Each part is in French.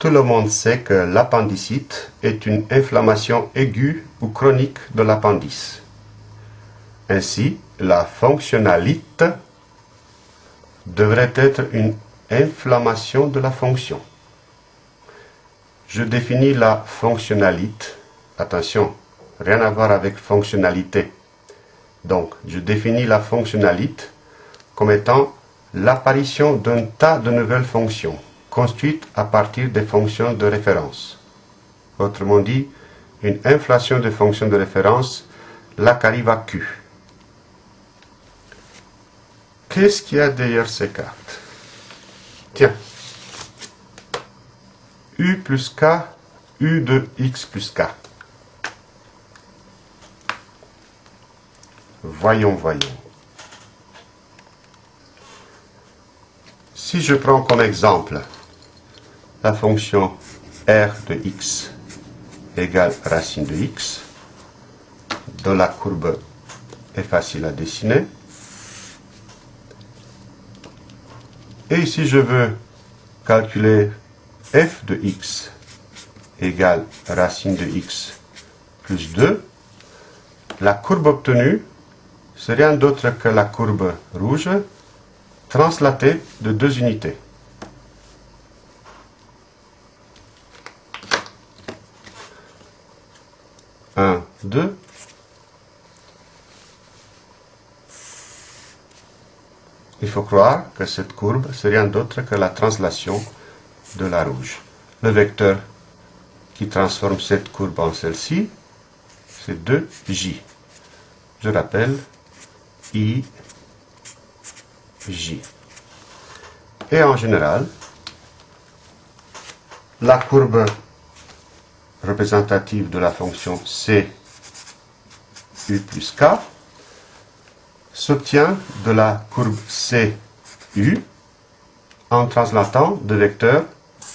Tout le monde sait que l'appendicite est une inflammation aiguë ou chronique de l'appendice. Ainsi, la fonctionnalite devrait être une inflammation de la fonction. Je définis la fonctionnalite. Attention, rien à voir avec fonctionnalité. Donc, je définis la fonctionnalite comme étant l'apparition d'un tas de nouvelles fonctions construite à partir des fonctions de référence. Autrement dit, une inflation de fonctions de référence, là qu'arrive à Q. Qu'est-ce qu'il y a derrière ces cartes? Tiens, U plus K, U de X plus K. Voyons, voyons. Si je prends comme exemple la fonction r de x égale racine de x, dont la courbe est facile à dessiner. Et si je veux calculer f de x égale racine de x plus 2, la courbe obtenue, c'est rien d'autre que la courbe rouge translatée de deux unités. 1, 2. Il faut croire que cette courbe, c'est rien d'autre que la translation de la rouge. Le vecteur qui transforme cette courbe en celle-ci, c'est 2j. Je rappelle i, j. Et en général, la courbe représentative de la fonction c u plus k s'obtient de la courbe cu en translatant de vecteurs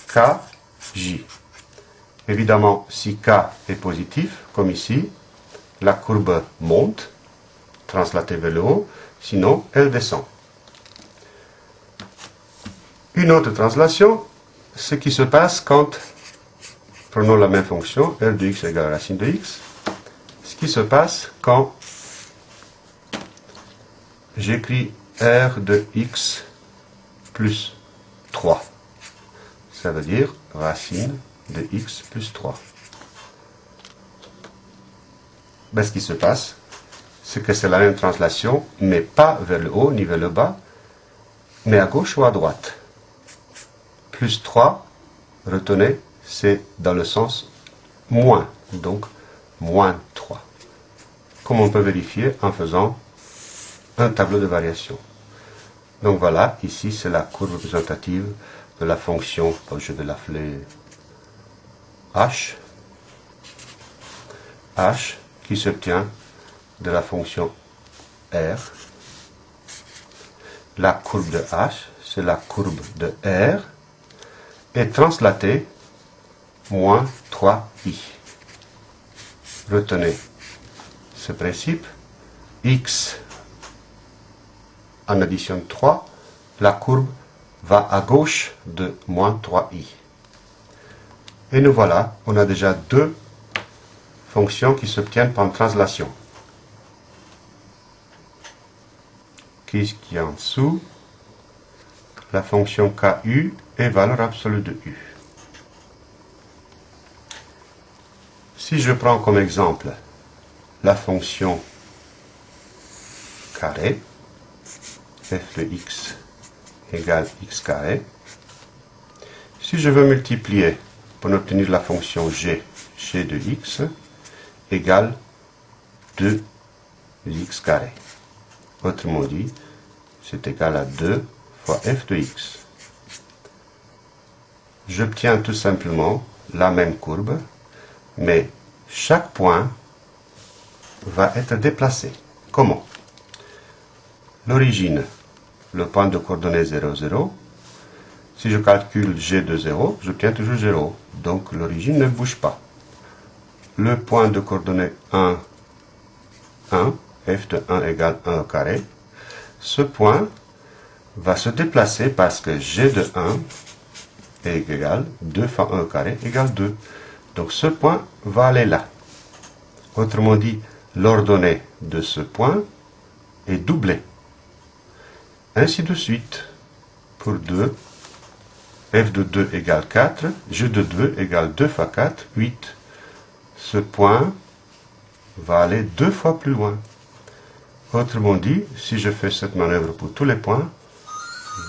kj. Évidemment, si k est positif, comme ici, la courbe monte, translatée vers le haut, sinon elle descend. Une autre translation, ce qui se passe quand Prenons la même fonction, f de x égale racine de x. Qui se passe quand j'écris r de x plus 3. Ça veut dire racine de x plus 3. Ben, ce qui se passe, c'est que c'est la même translation, mais pas vers le haut ni vers le bas, mais à gauche ou à droite. Plus 3, retenez, c'est dans le sens moins, donc moins 3. Comme on peut vérifier en faisant un tableau de variation. Donc voilà, ici c'est la courbe représentative de la fonction, je vais l'appeler h, h qui s'obtient de la fonction r. La courbe de h, c'est la courbe de r, est translatée moins 3i. Retenez ce principe. x en addition 3, la courbe va à gauche de moins 3i. Et nous voilà, on a déjà deux fonctions qui s'obtiennent par translation. Qu'est-ce qu'il y a en dessous? La fonction ku est valeur absolue de u. Si je prends comme exemple la fonction carré, f de x égale x carré, si je veux multiplier pour obtenir la fonction g, g de x égale 2 x carré. Autrement dit, c'est égal à 2 fois f de x. J'obtiens tout simplement la même courbe mais chaque point va être déplacé. Comment? L'origine, le point de coordonnées 0, 0. Si je calcule g de 0, j'obtiens toujours 0. Donc l'origine ne bouge pas. Le point de coordonnées 1, 1, f de 1 égale 1 au carré. Ce point va se déplacer parce que g de 1 est égal 2 fois 1 au carré égale 2. Donc ce point va aller là. Autrement dit, l'ordonnée de ce point est doublée. Ainsi de suite. Pour 2, f de 2 égale 4, g de 2 égale 2 fois 4, 8. Ce point va aller deux fois plus loin. Autrement dit, si je fais cette manœuvre pour tous les points,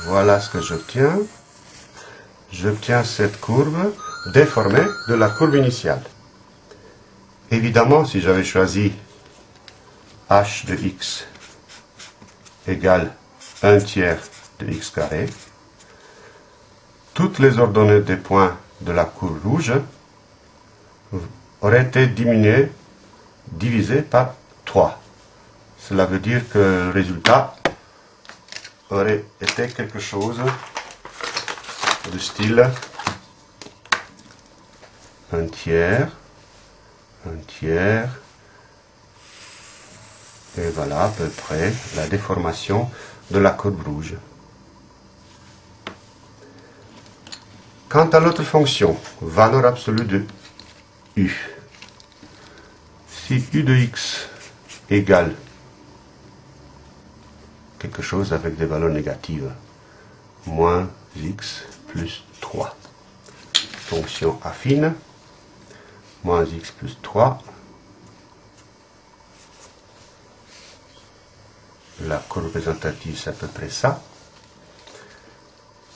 voilà ce que j'obtiens. J'obtiens cette courbe déformée de la courbe initiale. Évidemment, si j'avais choisi h de x égale 1 tiers de x carré, toutes les ordonnées des points de la courbe rouge auraient été diminuées, divisées par 3. Cela veut dire que le résultat aurait été quelque chose du style un tiers, un tiers, et voilà à peu près la déformation de la courbe rouge. Quant à l'autre fonction, valeur absolue de u, si u de x égale quelque chose avec des valeurs négatives, moins x plus 3, fonction affine, moins x plus 3, la courbe représentative, c'est à peu près ça.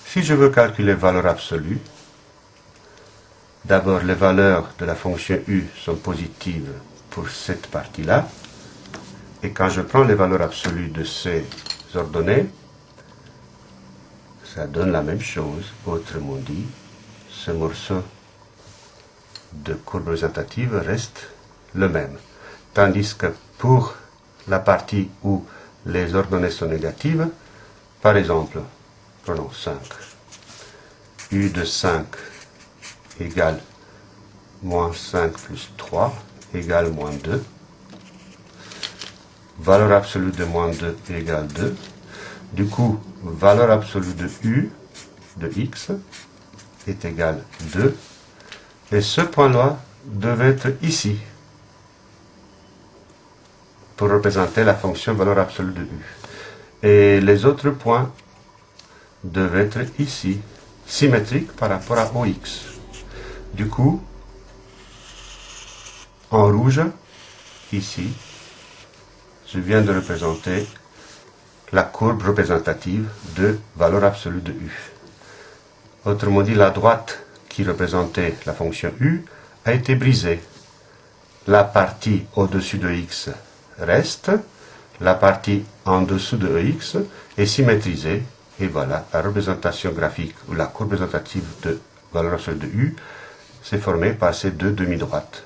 Si je veux calculer valeur absolue, d'abord les valeurs de la fonction u sont positives pour cette partie-là, et quand je prends les valeurs absolues de ces ordonnées, ça donne la même chose, autrement dit, ce morceau de courbe représentative reste le même. Tandis que pour la partie où les ordonnées sont négatives. Par exemple, prenons 5. U de 5 égale moins 5 plus 3 égale moins 2. Valeur absolue de moins 2 égale 2. Du coup, valeur absolue de U de x est égale 2. Et ce point-là devait être ici pour représenter la fonction valeur absolue de u. Et les autres points devaient être ici, symétriques par rapport à OX. Du coup, en rouge, ici, je viens de représenter la courbe représentative de valeur absolue de u. Autrement dit, la droite qui représentait la fonction u a été brisée. La partie au-dessus de x reste, la partie en dessous de EX est symétrisée, et voilà, la représentation graphique ou la courbe représentative de valeur de U s'est formée par ces deux demi-droites.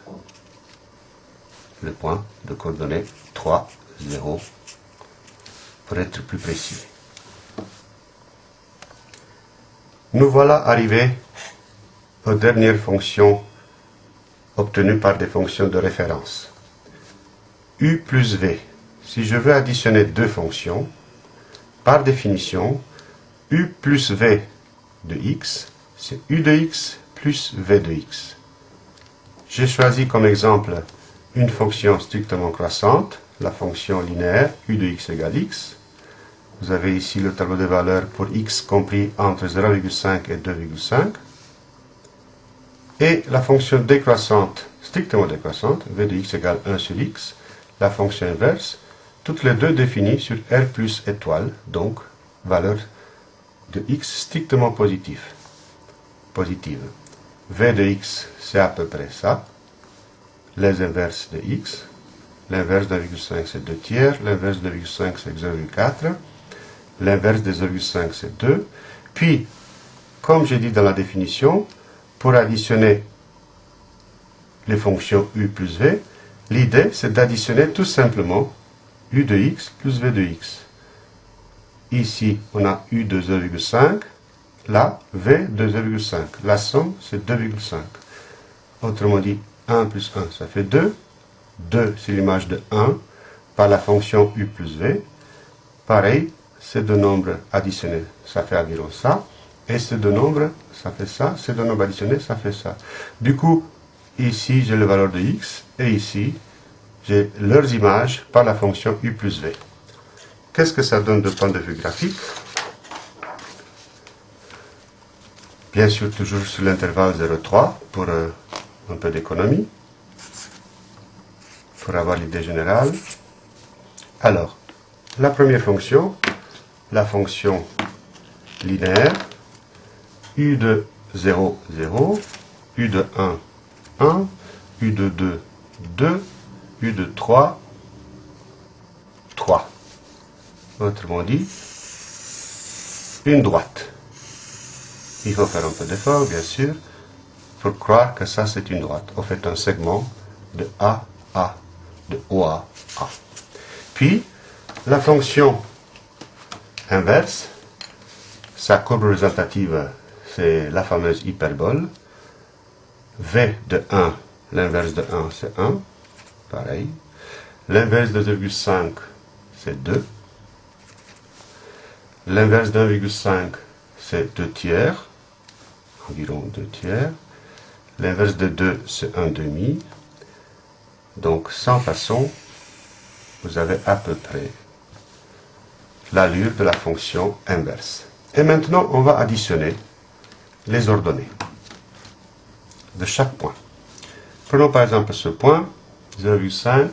Le point de coordonnées 3, 0, pour être plus précis. Nous voilà arrivés aux dernières fonctions obtenues par des fonctions de référence u plus v. Si je veux additionner deux fonctions, par définition, u plus v de x, c'est u de x plus v de x. J'ai choisi comme exemple une fonction strictement croissante, la fonction linéaire u de x égale x. Vous avez ici le tableau de valeurs pour x compris entre 0,5 et 2,5. Et la fonction décroissante, strictement décroissante, v de x égale 1 sur x, la fonction inverse, toutes les deux définies sur R plus étoile, donc valeur de x strictement positive. positive. V de x, c'est à peu près ça. Les inverses de x. L'inverse de 1,5, c'est 2 tiers. L'inverse de 1,5, c'est 0,4. L'inverse de 0,5, c'est 2. Puis, comme j'ai dit dans la définition, pour additionner les fonctions u plus v, L'idée, c'est d'additionner tout simplement u de x plus v de x. Ici, on a u de 0,5, là, v de 0,5. La somme, c'est 2,5. Autrement dit, 1 plus 1, ça fait 2. 2, c'est l'image de 1 par la fonction u plus v. Pareil, ces deux nombres additionnés, ça fait environ ça. Et ces deux nombres, ça fait ça. Ces deux nombres additionnés, ça fait ça. Du coup, ici, j'ai le valeur de x. Et ici, j'ai leurs images par la fonction u plus v. Qu'est-ce que ça donne de point de vue graphique? Bien sûr, toujours sur l'intervalle 0,3 pour euh, un peu d'économie, pour avoir l'idée générale. Alors, la première fonction, la fonction linéaire, u de 0, 0, u de 1, 1, u de 2, 2, u de 3, 3. Autrement dit, une droite. Il faut faire un peu d'effort, bien sûr, pour croire que ça c'est une droite. On fait un segment de A, A, de O, A, A. Puis, la fonction inverse, sa courbe représentative, c'est la fameuse hyperbole. V de 1, l'inverse de 1, c'est 1. Pareil. L'inverse de 2,5, c'est 2. L'inverse de 1,5, c'est 2 tiers environ 2 tiers. L'inverse de 2, c'est 1 demi. Donc, sans façon, vous avez à peu près l'allure de la fonction inverse. Et maintenant, on va additionner les ordonnées de chaque point. Prenons par exemple ce point, 0,5,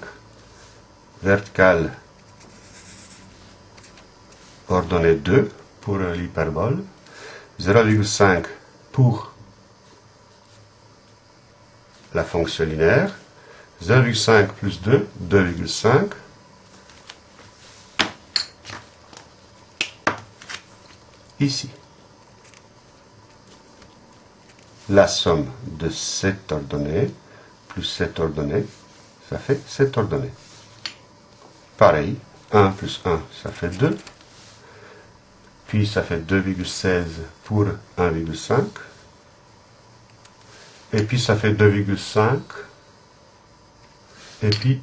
vertical, ordonnée 2 pour l'hyperbole, 0,5 pour la fonction linéaire. 0,5 plus 2, 2,5. Ici. La somme de cette ordonnée plus cette ordonnée, ça fait cette ordonnée. Pareil, 1 plus 1, ça fait 2 puis ça fait 2,16 pour 1,5, et puis ça fait 2,5, et puis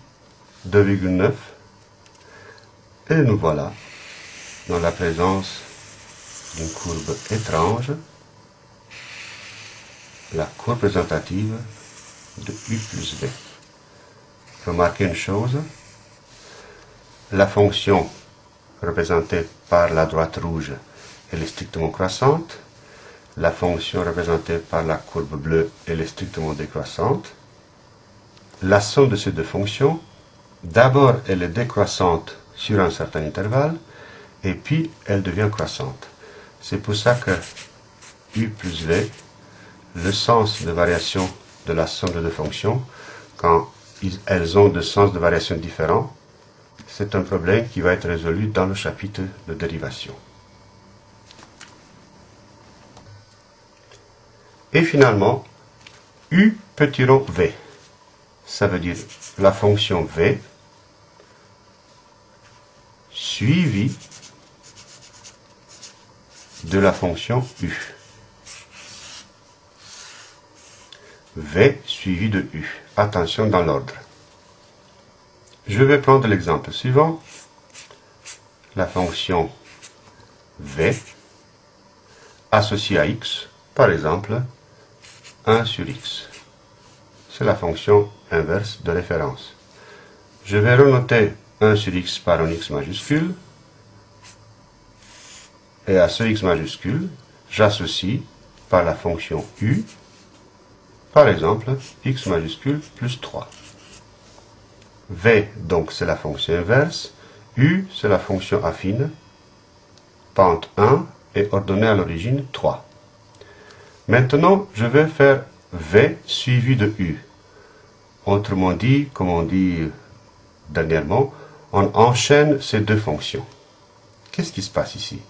2,9, et nous voilà dans la présence d'une courbe étrange, la courbe représentative de U plus V. Remarquez une chose, la fonction représentée par la droite rouge, elle est strictement croissante. La fonction représentée par la courbe bleue, elle est strictement décroissante. La somme de ces deux fonctions, d'abord elle est décroissante sur un certain intervalle, et puis elle devient croissante. C'est pour ça que u plus v, le sens de variation de la somme de deux fonctions, quand elles ont deux sens de variation différents, c'est un problème qui va être résolu dans le chapitre de dérivation. Et finalement, u petit rond v. Ça veut dire la fonction v suivie de la fonction u. v suivi de u. Attention dans l'ordre. Je vais prendre l'exemple suivant. La fonction v associée à x, par exemple, 1 sur x. C'est la fonction inverse de référence. Je vais renoter 1 sur x par un x majuscule. Et à ce x majuscule, j'associe par la fonction u, par exemple, x majuscule plus 3. V, donc, c'est la fonction inverse. U, c'est la fonction affine. Pente 1 et ordonnée à l'origine 3. Maintenant, je vais faire V suivi de U. Autrement dit, comme on dit dernièrement, on enchaîne ces deux fonctions. Qu'est-ce qui se passe ici?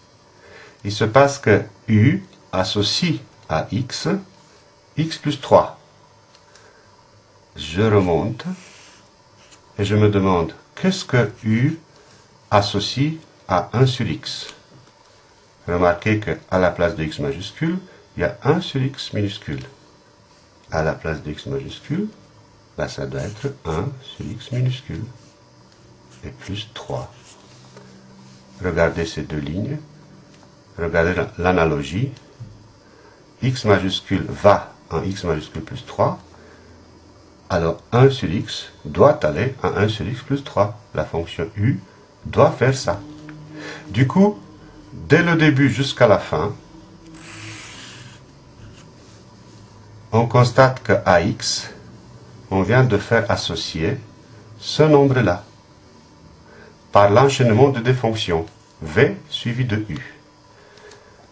Il se passe que U associe à X, X plus 3. Je remonte et je me demande, qu'est-ce que U associe à 1 sur x? Remarquez qu'à la place de x majuscule, il y a 1 sur x minuscule. À la place de x majuscule, ça doit être 1 sur x minuscule. Et plus 3. Regardez ces deux lignes. Regardez l'analogie. x majuscule va en x majuscule plus 3, alors 1 sur x doit aller à 1 sur x plus 3. La fonction u doit faire ça. Du coup, dès le début jusqu'à la fin, on constate que ax, on vient de faire associer ce nombre-là par l'enchaînement de des fonctions v suivi de u.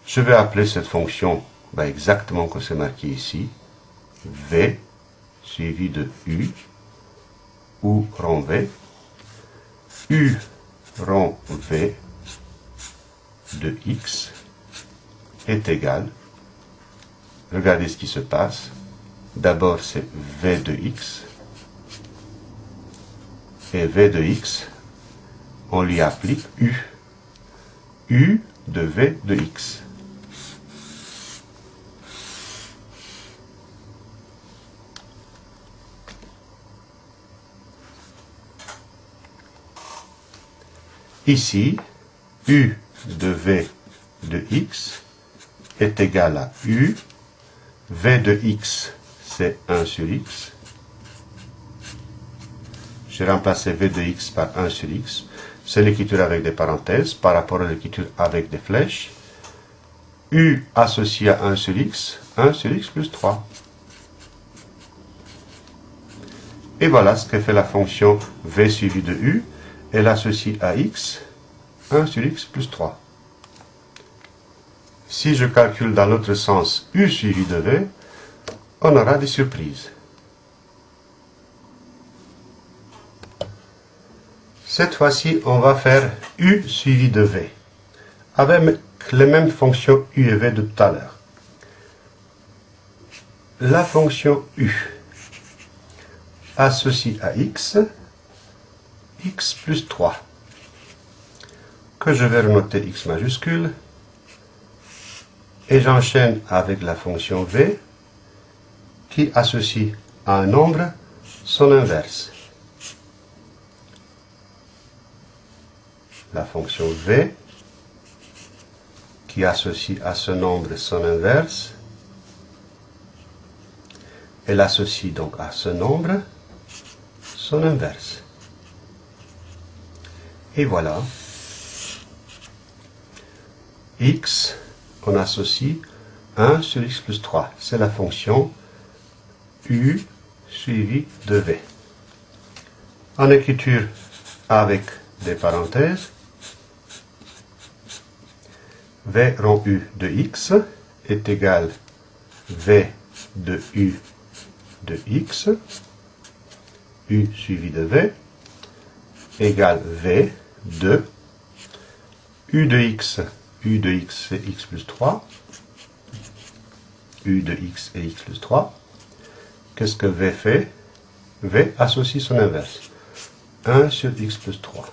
Je vais appeler cette fonction ben, exactement comme c'est marqué ici, v suivi de u ou rond v, u rond v de x est égal, regardez ce qui se passe, d'abord c'est v de x, et v de x, on lui applique u, u de v de x. Ici, u de v de x est égal à u, v de x c'est 1 sur x. J'ai remplacé v de x par 1 sur x. C'est l'écriture avec des parenthèses par rapport à l'écriture avec des flèches. u associé à 1 sur x, 1 sur x plus 3. Et voilà ce que fait la fonction v suivi de u elle associe à x 1 sur x plus 3. Si je calcule dans l'autre sens u suivi de v, on aura des surprises. Cette fois-ci, on va faire u suivi de v, avec les mêmes fonctions u et v de tout à l'heure. La fonction u associe à x x plus 3, que je vais renoter x majuscule, et j'enchaîne avec la fonction v, qui associe à un nombre son inverse. La fonction v, qui associe à ce nombre son inverse, elle associe donc à ce nombre son inverse. Et voilà. x, on associe 1 sur x plus 3. C'est la fonction u suivi de v. En écriture avec des parenthèses, v rond u de x est égal v de u de x, u suivi de v, égale v de u de x, u de x c'est x plus 3, u de x et x plus 3. Qu'est-ce que v fait? V associe son inverse. 1 sur x plus 3.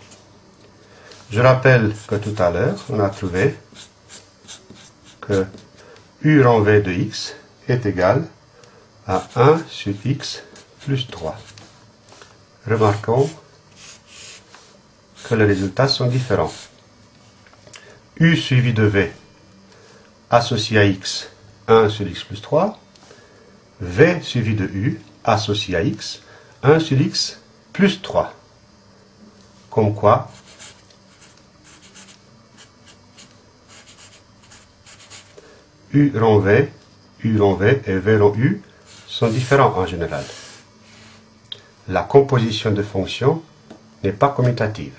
Je rappelle que tout à l'heure, on a trouvé que u rond v de x est égal à 1 sur x plus 3. Remarquons les résultats sont différents. U suivi de V associé à X, 1 sur X plus 3. V suivi de U associé à X, 1 sur X plus 3. Comme quoi, U rond V, U rond V et V rond U sont différents en général. La composition de fonctions n'est pas commutative.